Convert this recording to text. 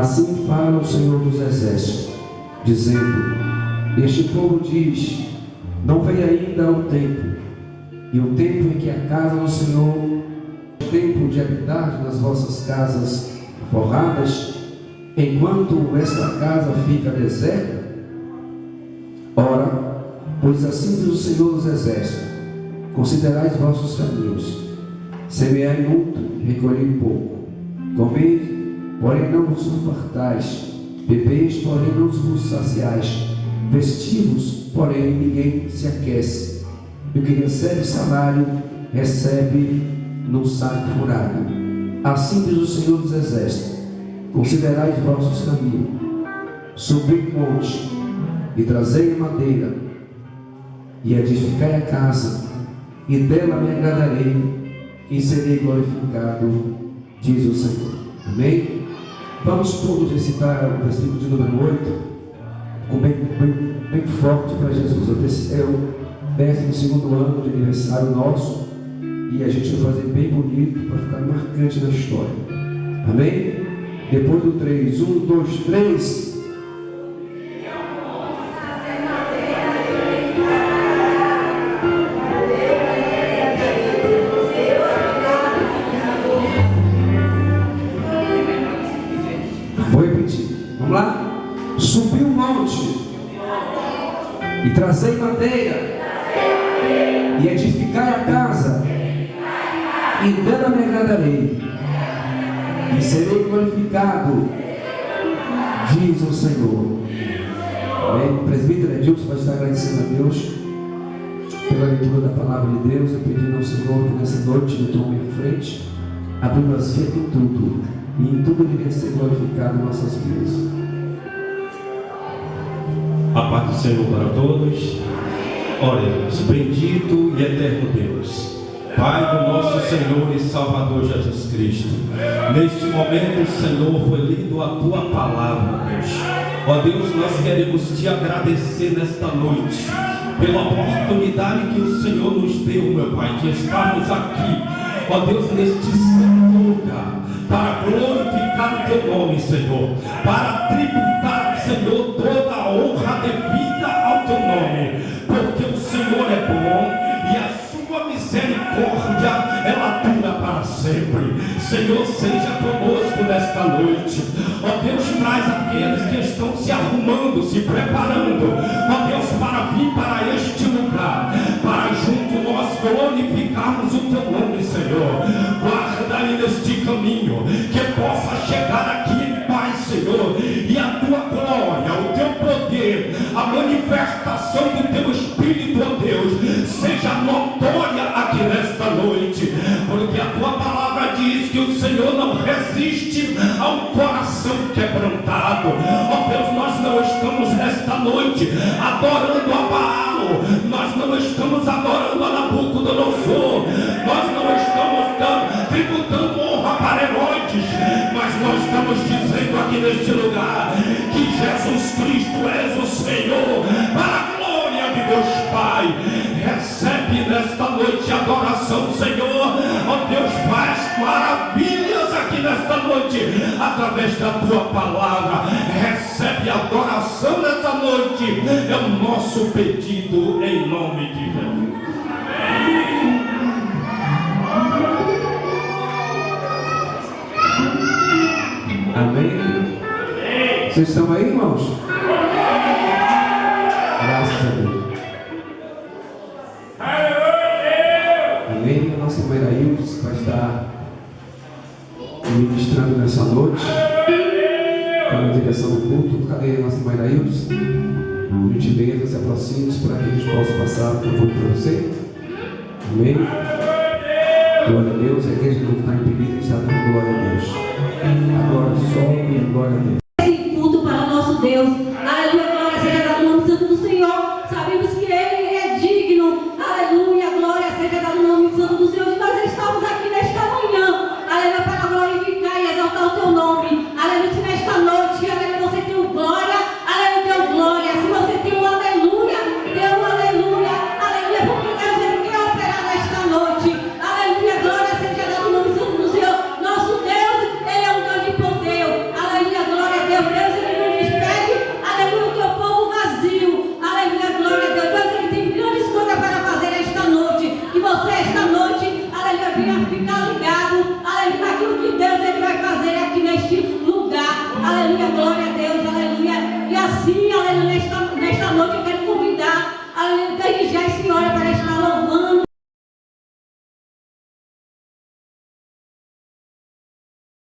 Assim fala o Senhor dos Exércitos, dizendo: Este povo diz: Não vem ainda o tempo, e o tempo em que a casa do Senhor, o tempo de habitar nas vossas casas forradas, enquanto esta casa fica deserta? Ora, pois assim diz o Senhor dos Exércitos: Considerai os vossos caminhos, semeai muito, recolhei pouco, comei porém não vos fartais, bebeis, porém não vos saciais, vestivos, porém ninguém se aquece, e o que recebe salário, recebe num saco furado. Assim diz o Senhor dos Exércitos: Considerai os vossos caminhos, subi o monte, e trazei madeira, e edificai a casa, e dela me agradarei, e serei glorificado, diz o Senhor. Amém? Vamos todos recitar o versículo de número 8, com bem, bem, bem forte para Jesus. É o 12 ano de aniversário nosso e a gente vai fazer bem bonito para ficar marcante na história. Amém? Depois do 3, 1, 2, 3. Trazei madeira e edificai a casa, e dela me agradarei, e serei glorificado, diz o Senhor. Amém? O presbítero Edilson vai estar agradecendo a Deus pela leitura da palavra de Deus e pedindo ao Senhor que nessa noite ele tome a frente, abrindo as vias em tudo, e em tudo ele venha ser glorificado em nossas vidas. A paz do Senhor para todos. Oremos. Bendito e eterno Deus. Pai do nosso Senhor e Salvador Jesus Cristo. Neste momento, Senhor, foi lido a tua palavra, Deus. Ó Deus, nós queremos te agradecer nesta noite pela oportunidade que o Senhor nos deu, meu Pai, de estarmos aqui, ó Deus, neste santo lugar, para glorificar o teu nome, Senhor, para tributar, Senhor, devida ao teu nome, porque o Senhor é bom e a sua misericórdia ela dura para sempre. Senhor, seja conosco nesta noite. Ó Deus, traz aqueles que estão se arrumando, se preparando, ó Deus, para vir para este lugar, para junto nós glorificarmos o teu nome, Senhor. Noite adorando a Baal, nós não estamos adorando a Nabucodonosor, nós não estamos dando, tributando honra para Herodes, mas nós estamos dizendo aqui neste lugar que Jesus Cristo és o Senhor, para a glória de Deus Pai. Recebe nesta noite adoração, Senhor. Ó Deus, faz maravilhas aqui nesta noite, através da tua palavra. Recebe adoração noite. É o nosso pedido em nome de Jesus. Amém. Vocês estão aí, irmãos? Graças a Deus. Amém. A nossa irmã Iraildes vai estar ministrando nessa noite. Está na direção do culto. Cadê a nossa irmã Iraildes? Gentileza, se aproxime para que a gente possa passar por favor para você. Amém. Glória a Deus. A igreja não está impedida, nesta, nesta noite eu quero convidar, a, desde já a senhora para estar louvando.